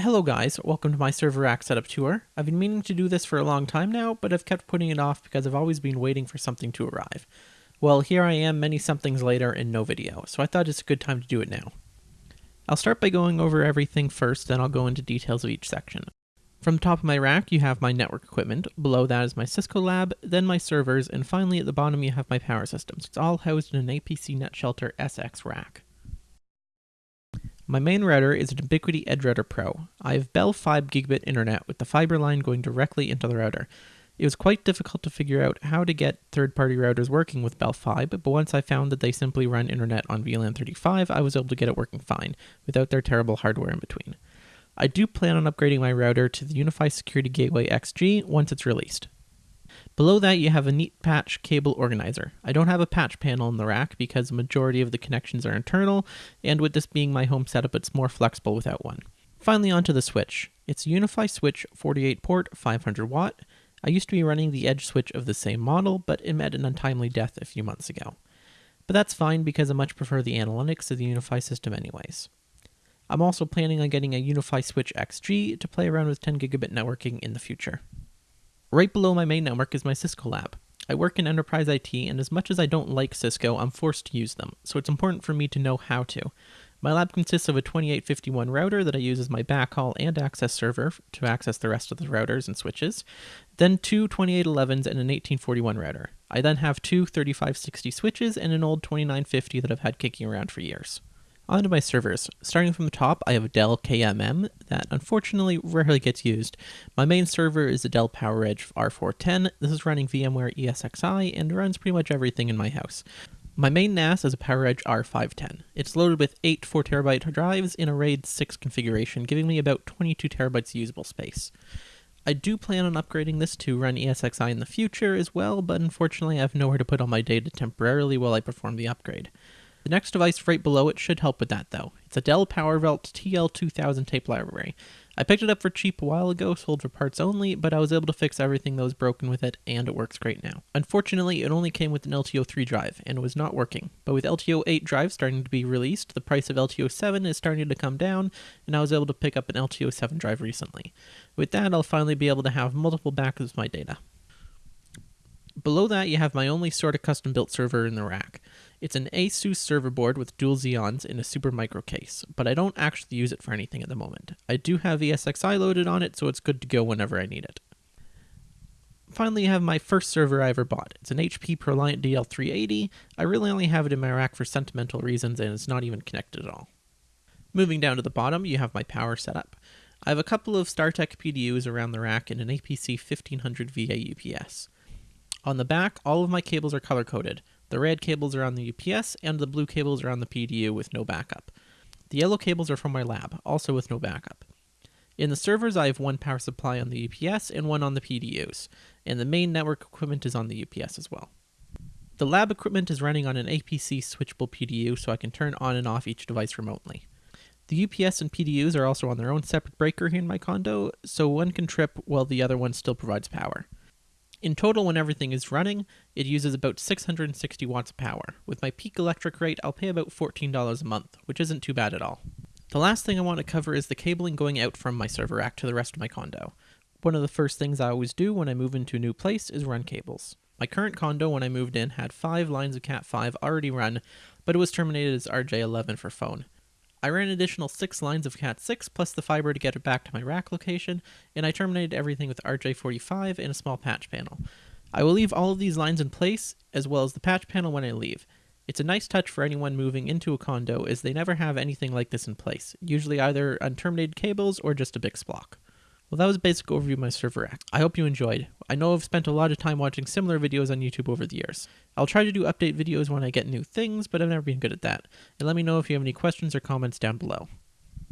Hello guys, welcome to my server rack setup tour. I've been meaning to do this for a long time now, but I've kept putting it off because I've always been waiting for something to arrive. Well, here I am many somethings later and no video, so I thought it's a good time to do it now. I'll start by going over everything first, then I'll go into details of each section. From the top of my rack, you have my network equipment, below that is my Cisco lab, then my servers, and finally at the bottom you have my power systems. It's all housed in an APC NetShelter SX rack. My main router is an Ubiquiti EdgeRouter Pro. I have Bell Fibe gigabit internet with the fiber line going directly into the router. It was quite difficult to figure out how to get third-party routers working with Bell Fibe, but once I found that they simply run internet on VLAN 35, I was able to get it working fine, without their terrible hardware in between. I do plan on upgrading my router to the UniFi Security Gateway XG once it's released. Below that you have a neat patch cable organizer. I don't have a patch panel in the rack because the majority of the connections are internal, and with this being my home setup it's more flexible without one. Finally onto the switch. It's a UniFi switch 48 port 500 watt. I used to be running the edge switch of the same model, but it met an untimely death a few months ago. But that's fine because I much prefer the analytics of the UniFi system anyways. I'm also planning on getting a UniFi Switch XG to play around with 10 gigabit networking in the future. Right below my main network is my Cisco lab. I work in enterprise IT, and as much as I don't like Cisco, I'm forced to use them, so it's important for me to know how to. My lab consists of a 2851 router that I use as my backhaul and access server to access the rest of the routers and switches, then two 2811s and an 1841 router. I then have two 3560 switches and an old 2950 that I've had kicking around for years. Onto my servers. Starting from the top, I have a Dell KMM that unfortunately rarely gets used. My main server is a Dell PowerEdge R410. This is running VMware ESXi and runs pretty much everything in my house. My main NAS is a PowerEdge R510. It's loaded with 8 4TB drives in a RAID 6 configuration, giving me about 22 terabytes usable space. I do plan on upgrading this to run ESXi in the future as well, but unfortunately I have nowhere to put all my data temporarily while I perform the upgrade. The next device right below it should help with that though. It's a Dell PowerVault TL2000 tape library. I picked it up for cheap a while ago, sold for parts only, but I was able to fix everything that was broken with it, and it works great now. Unfortunately, it only came with an LTO3 drive, and was not working. But with LTO8 drives starting to be released, the price of LTO7 is starting to come down, and I was able to pick up an LTO7 drive recently. With that, I'll finally be able to have multiple backups of my data. Below that, you have my only sort of custom built server in the rack. It's an ASUS server board with dual Xeons in a Supermicro case, but I don't actually use it for anything at the moment. I do have ESXi loaded on it, so it's good to go whenever I need it. Finally, I have my first server I ever bought. It's an HP ProLiant DL380. I really only have it in my rack for sentimental reasons, and it's not even connected at all. Moving down to the bottom, you have my power setup. I have a couple of StarTech PDUs around the rack and an APC 1500 VA UPS. On the back, all of my cables are color coded. The red cables are on the UPS, and the blue cables are on the PDU with no backup. The yellow cables are from my lab, also with no backup. In the servers, I have one power supply on the UPS and one on the PDUs, and the main network equipment is on the UPS as well. The lab equipment is running on an APC switchable PDU, so I can turn on and off each device remotely. The UPS and PDUs are also on their own separate breaker here in my condo, so one can trip while the other one still provides power. In total, when everything is running, it uses about 660 watts of power. With my peak electric rate, I'll pay about $14 a month, which isn't too bad at all. The last thing I want to cover is the cabling going out from my server rack to the rest of my condo. One of the first things I always do when I move into a new place is run cables. My current condo when I moved in had 5 lines of Cat5 already run, but it was terminated as RJ11 for phone. I ran an additional 6 lines of Cat6 plus the fiber to get it back to my rack location, and I terminated everything with RJ45 and a small patch panel. I will leave all of these lines in place, as well as the patch panel when I leave. It's a nice touch for anyone moving into a condo as they never have anything like this in place, usually either unterminated cables or just a big splock. Well, that was a basic overview of my server rack. I hope you enjoyed. I know I've spent a lot of time watching similar videos on YouTube over the years. I'll try to do update videos when I get new things, but I've never been good at that. And let me know if you have any questions or comments down below.